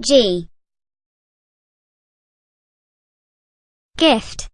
G. Gift.